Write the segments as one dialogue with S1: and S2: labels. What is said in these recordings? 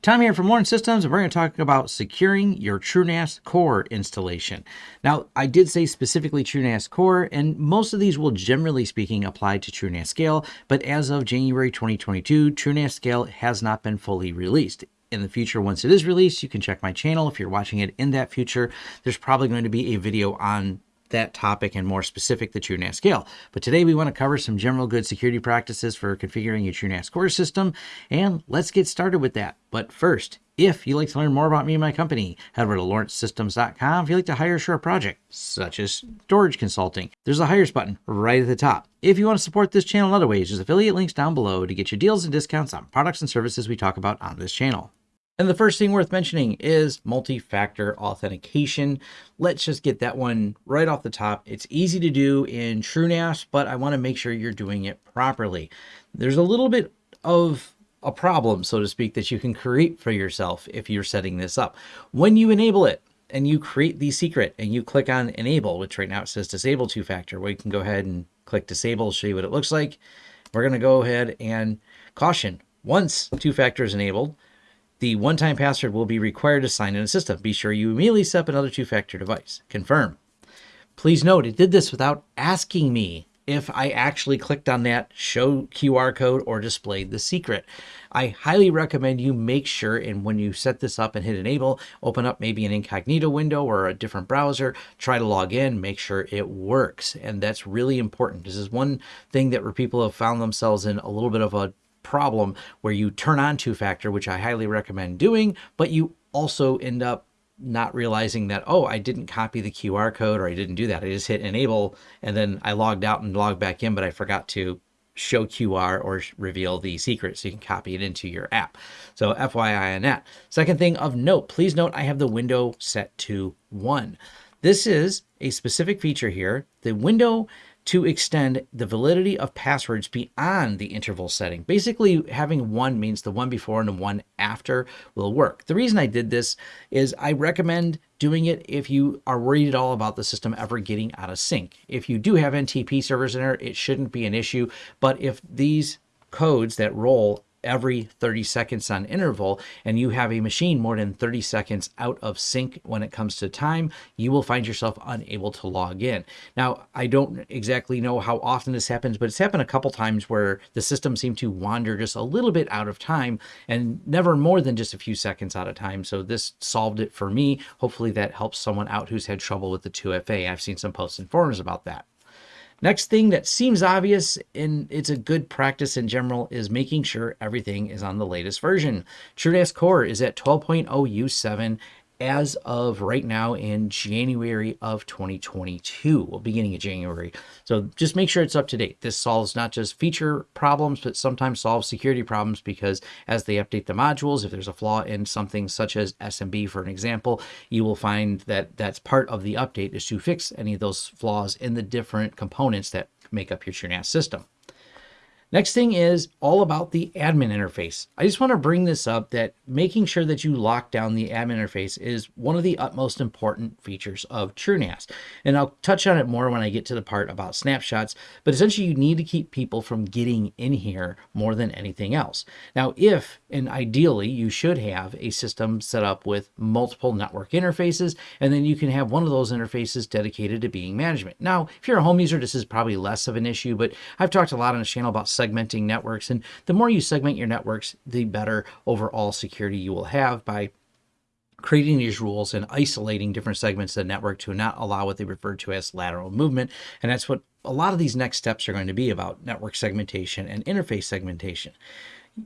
S1: Tom here from Lawrence Systems, and we're going to talk about securing your TrueNAS Core installation. Now, I did say specifically TrueNAS Core, and most of these will generally speaking apply to TrueNAS Scale, but as of January 2022, TrueNAS Scale has not been fully released in the future once it is released you can check my channel if you're watching it in that future there's probably going to be a video on that topic and more specific the TrueNAS scale. But today we want to cover some general good security practices for configuring your TrueNAS core system, and let's get started with that. But first, if you'd like to learn more about me and my company, head over to lawrencesystems.com if you'd like to hire a project, such as storage consulting. There's a Hire Us button right at the top. If you want to support this channel in other ways, there's affiliate links down below to get you deals and discounts on products and services we talk about on this channel. And the first thing worth mentioning is multi-factor authentication. Let's just get that one right off the top. It's easy to do in TrueNAS, but I want to make sure you're doing it properly. There's a little bit of a problem, so to speak, that you can create for yourself if you're setting this up. When you enable it, and you create the secret and you click on enable, which right now it says disable two factor. Well, you can go ahead and click disable, show you what it looks like. We're going to go ahead and caution. Once two factor is enabled, the one-time password will be required to sign in a system. Be sure you immediately set up another two-factor device. Confirm. Please note, it did this without asking me if I actually clicked on that show QR code or displayed the secret. I highly recommend you make sure and when you set this up and hit enable, open up maybe an incognito window or a different browser, try to log in, make sure it works. And that's really important. This is one thing that where people have found themselves in a little bit of a problem where you turn on two factor, which I highly recommend doing, but you also end up not realizing that, oh, I didn't copy the QR code or I didn't do that. I just hit enable and then I logged out and logged back in, but I forgot to show QR or reveal the secret so you can copy it into your app. So FYI on that. Second thing of note, please note I have the window set to one. This is a specific feature here. The window to extend the validity of passwords beyond the interval setting. Basically, having one means the one before and the one after will work. The reason I did this is I recommend doing it if you are worried at all about the system ever getting out of sync. If you do have NTP servers in there, it shouldn't be an issue. But if these codes that roll every 30 seconds on interval and you have a machine more than 30 seconds out of sync when it comes to time, you will find yourself unable to log in. Now, I don't exactly know how often this happens, but it's happened a couple times where the system seemed to wander just a little bit out of time and never more than just a few seconds out of time. So this solved it for me. Hopefully that helps someone out who's had trouble with the 2FA. I've seen some posts and forums about that. Next thing that seems obvious and it's a good practice in general is making sure everything is on the latest version. TrueNAS Core is at 12.0 U7 as of right now in January of 2022, well, beginning of January. So just make sure it's up to date. This solves not just feature problems, but sometimes solves security problems because as they update the modules, if there's a flaw in something such as SMB, for an example, you will find that that's part of the update is to fix any of those flaws in the different components that make up your TrueNAS system. Next thing is all about the admin interface. I just want to bring this up that making sure that you lock down the admin interface is one of the utmost important features of TrueNAS. And I'll touch on it more when I get to the part about snapshots, but essentially you need to keep people from getting in here more than anything else. Now, if, and ideally you should have a system set up with multiple network interfaces, and then you can have one of those interfaces dedicated to being management. Now, if you're a home user, this is probably less of an issue, but I've talked a lot on the channel about segmenting networks. And the more you segment your networks, the better overall security you will have by creating these rules and isolating different segments of the network to not allow what they refer to as lateral movement. And that's what a lot of these next steps are going to be about network segmentation and interface segmentation.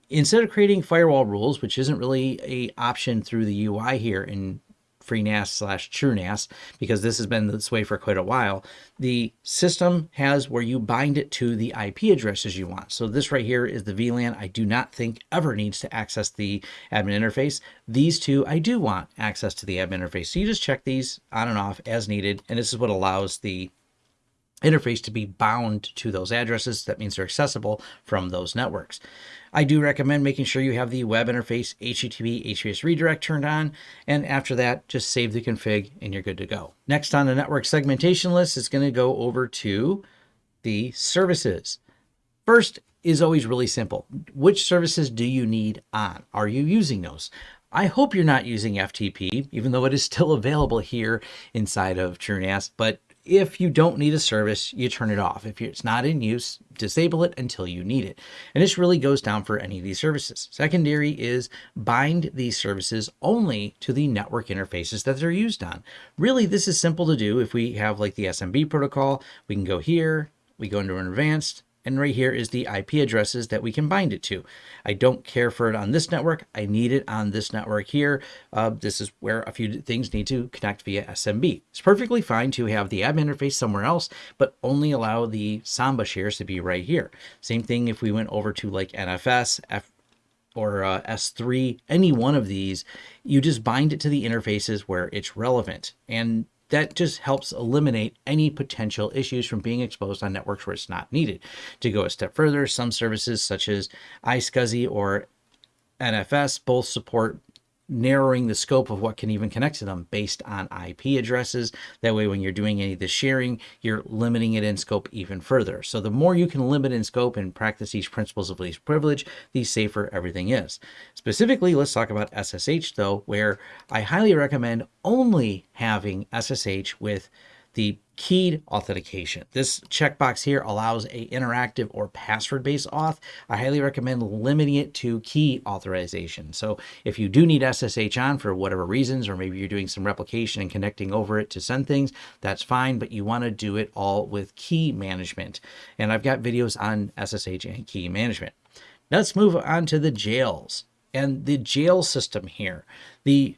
S1: Instead of creating firewall rules, which isn't really a option through the UI here in FreeNAS slash TrueNAS, because this has been this way for quite a while, the system has where you bind it to the IP addresses you want. So this right here is the VLAN I do not think ever needs to access the admin interface. These two I do want access to the admin interface. So you just check these on and off as needed. And this is what allows the interface to be bound to those addresses. That means they're accessible from those networks. I do recommend making sure you have the web interface HTTP HTTPS redirect turned on. And after that, just save the config and you're good to go. Next on the network segmentation list is going to go over to the services. First, is always really simple. Which services do you need on? Are you using those? I hope you're not using FTP, even though it is still available here inside of TrueNAS, but if you don't need a service, you turn it off. If it's not in use, disable it until you need it. And this really goes down for any of these services. Secondary is bind these services only to the network interfaces that they're used on. Really, this is simple to do. If we have like the SMB protocol, we can go here, we go into an advanced, and right here is the IP addresses that we can bind it to. I don't care for it on this network. I need it on this network here. Uh, this is where a few things need to connect via SMB. It's perfectly fine to have the admin interface somewhere else, but only allow the Samba shares to be right here. Same thing if we went over to like NFS, F or uh, S3, any one of these, you just bind it to the interfaces where it's relevant. And that just helps eliminate any potential issues from being exposed on networks where it's not needed. To go a step further, some services such as iSCSI or NFS both support narrowing the scope of what can even connect to them based on IP addresses. That way, when you're doing any of the sharing, you're limiting it in scope even further. So the more you can limit in scope and practice these principles of least privilege, the safer everything is. Specifically, let's talk about SSH though, where I highly recommend only having SSH with the keyed authentication. This checkbox here allows a interactive or password-based auth. I highly recommend limiting it to key authorization. So if you do need SSH on for whatever reasons, or maybe you're doing some replication and connecting over it to send things, that's fine, but you want to do it all with key management. And I've got videos on SSH and key management. Now let's move on to the jails and the jail system here. The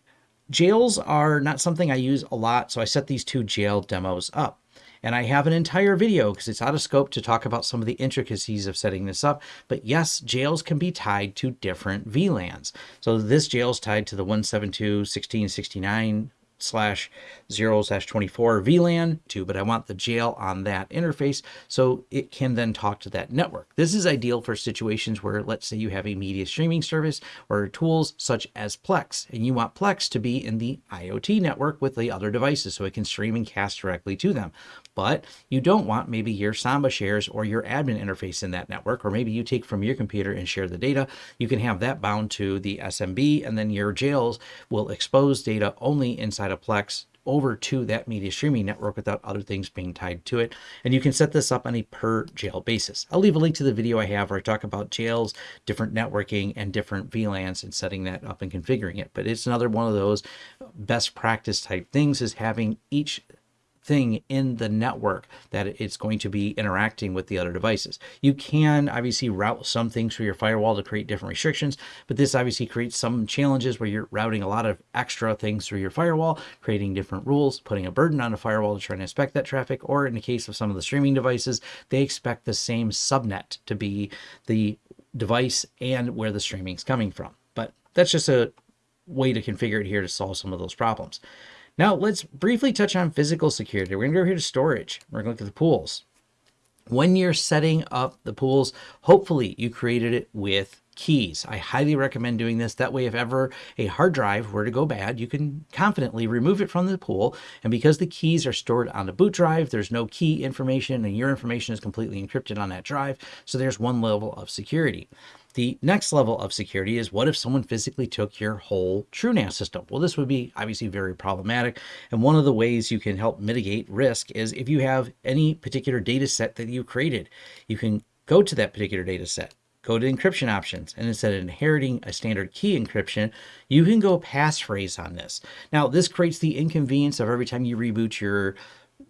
S1: Jails are not something I use a lot, so I set these two jail demos up. And I have an entire video because it's out of scope to talk about some of the intricacies of setting this up. But yes, jails can be tied to different VLANs. So this jail is tied to the 172.16.69 slash 0 slash 24 VLAN to, but I want the jail on that interface so it can then talk to that network. This is ideal for situations where let's say you have a media streaming service or tools such as Plex, and you want Plex to be in the IoT network with the other devices so it can stream and cast directly to them. But you don't want maybe your Samba shares or your admin interface in that network, or maybe you take from your computer and share the data. You can have that bound to the SMB, and then your jails will expose data only inside Plex over to that media streaming network without other things being tied to it. And you can set this up on a per jail basis. I'll leave a link to the video I have where I talk about jails, different networking, and different VLANs and setting that up and configuring it. But it's another one of those best practice type things is having each thing in the network that it's going to be interacting with the other devices. You can obviously route some things through your firewall to create different restrictions, but this obviously creates some challenges where you're routing a lot of extra things through your firewall, creating different rules, putting a burden on the firewall to try and inspect that traffic, or in the case of some of the streaming devices, they expect the same subnet to be the device and where the streaming is coming from. But that's just a way to configure it here to solve some of those problems. Now let's briefly touch on physical security. We're gonna go here to storage. We're gonna look at the pools. When you're setting up the pools, hopefully you created it with keys. I highly recommend doing this. That way, if ever a hard drive were to go bad, you can confidently remove it from the pool. And because the keys are stored on the boot drive, there's no key information and your information is completely encrypted on that drive. So there's one level of security. The next level of security is what if someone physically took your whole TrueNAS system? Well, this would be obviously very problematic. And one of the ways you can help mitigate risk is if you have any particular data set that you created, you can go to that particular data set, go to encryption options, and instead of inheriting a standard key encryption, you can go passphrase on this. Now, this creates the inconvenience of every time you reboot your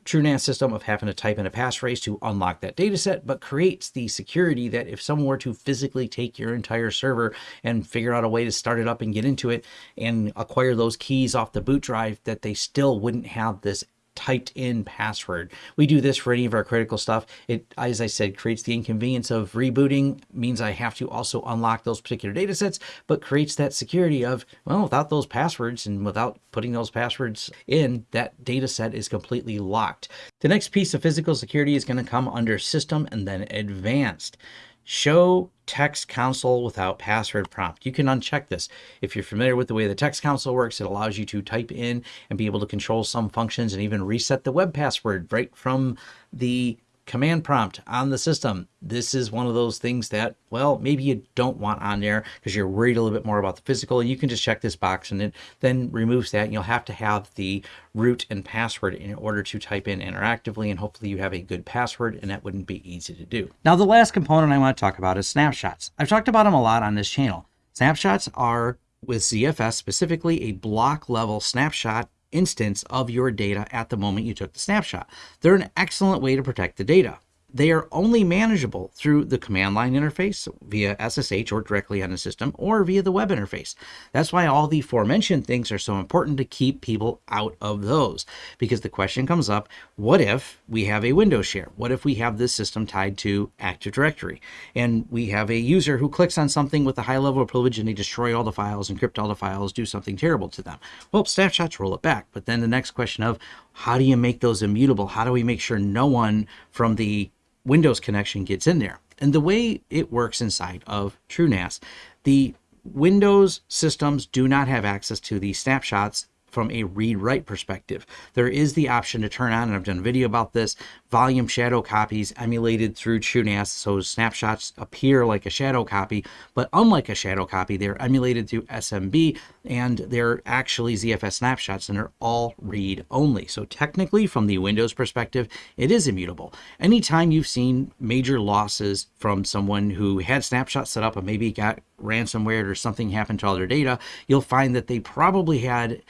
S1: TrueNAS system of having to type in a passphrase to unlock that data set, but creates the security that if someone were to physically take your entire server and figure out a way to start it up and get into it and acquire those keys off the boot drive, that they still wouldn't have this typed in password. We do this for any of our critical stuff. It, as I said, creates the inconvenience of rebooting, means I have to also unlock those particular data sets, but creates that security of, well, without those passwords and without putting those passwords in, that data set is completely locked. The next piece of physical security is going to come under system and then advanced. Show text console without password prompt. You can uncheck this. If you're familiar with the way the text console works, it allows you to type in and be able to control some functions and even reset the web password right from the command prompt on the system. This is one of those things that, well, maybe you don't want on there because you're worried a little bit more about the physical. You can just check this box and it then removes that. And you'll have to have the root and password in order to type in interactively. And hopefully you have a good password and that wouldn't be easy to do. Now, the last component I want to talk about is snapshots. I've talked about them a lot on this channel. Snapshots are with ZFS specifically a block level snapshot instance of your data at the moment you took the snapshot. They're an excellent way to protect the data they are only manageable through the command line interface via SSH or directly on the system or via the web interface. That's why all the aforementioned things are so important to keep people out of those. Because the question comes up, what if we have a Windows share? What if we have this system tied to Active Directory? And we have a user who clicks on something with a high level of privilege and they destroy all the files, encrypt all the files, do something terrible to them. Well, snapshots roll it back. But then the next question of how do you make those immutable? How do we make sure no one from the Windows connection gets in there. And the way it works inside of TrueNAS, the Windows systems do not have access to the snapshots from a read write perspective. There is the option to turn on, and I've done a video about this, volume shadow copies emulated through TrueNAS. So snapshots appear like a shadow copy, but unlike a shadow copy, they're emulated through SMB and they're actually ZFS snapshots and they're all read only. So technically, from the Windows perspective, it is immutable. Anytime you've seen major losses from someone who had snapshots set up and maybe got ransomware or something happened to all their data, you'll find that they probably had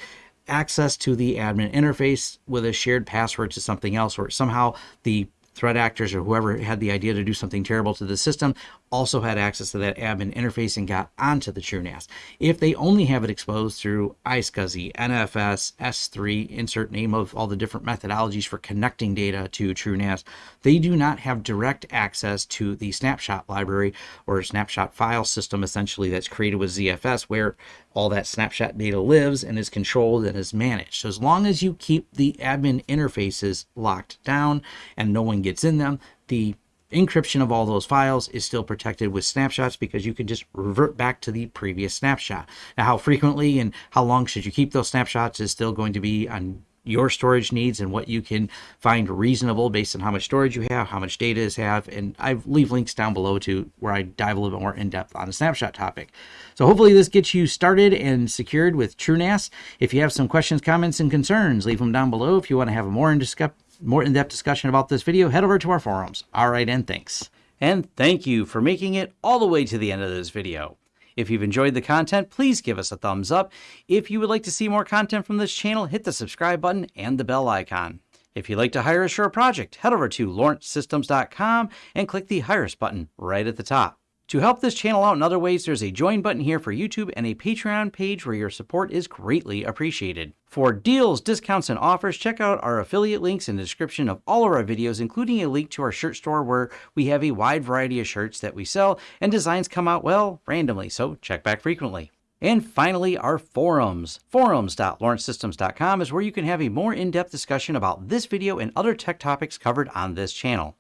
S1: access to the admin interface with a shared password to something else, or somehow the threat actors or whoever had the idea to do something terrible to the system also had access to that admin interface and got onto the TrueNAS. If they only have it exposed through iSCSI, NFS, S3, insert name of all the different methodologies for connecting data to TrueNAS, they do not have direct access to the snapshot library or snapshot file system essentially that's created with ZFS where all that snapshot data lives and is controlled and is managed. So as long as you keep the admin interfaces locked down and no one gets in them, the encryption of all those files is still protected with snapshots because you can just revert back to the previous snapshot. Now, how frequently and how long should you keep those snapshots is still going to be on your storage needs and what you can find reasonable based on how much storage you have, how much data is have, and I leave links down below to where I dive a little bit more in depth on the snapshot topic. So hopefully this gets you started and secured with TrueNAS. If you have some questions, comments, and concerns, leave them down below. If you want to have a more in discuss more in-depth discussion about this video, head over to our forums. All right, and thanks. And thank you for making it all the way to the end of this video. If you've enjoyed the content, please give us a thumbs up. If you would like to see more content from this channel, hit the subscribe button and the bell icon. If you'd like to hire us for a project, head over to lawrencesystems.com and click the Hire Us button right at the top. To help this channel out in other ways, there's a join button here for YouTube and a Patreon page where your support is greatly appreciated. For deals, discounts, and offers, check out our affiliate links in the description of all of our videos, including a link to our shirt store where we have a wide variety of shirts that we sell, and designs come out, well, randomly, so check back frequently. And finally, our forums. Forums.lawrencesystems.com is where you can have a more in-depth discussion about this video and other tech topics covered on this channel.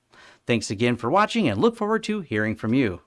S1: Thanks again for watching and look forward to hearing from you.